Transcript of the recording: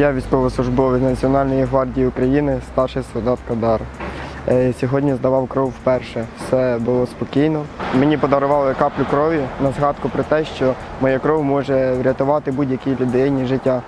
Я військовослужбовець Національної гвардії України, старший солдат Кадар. Е, сьогодні здавав кров вперше. Все було спокійно. Мені подарували каплю крові на згадку про те, що моя кров може врятувати будь-якій людині життя.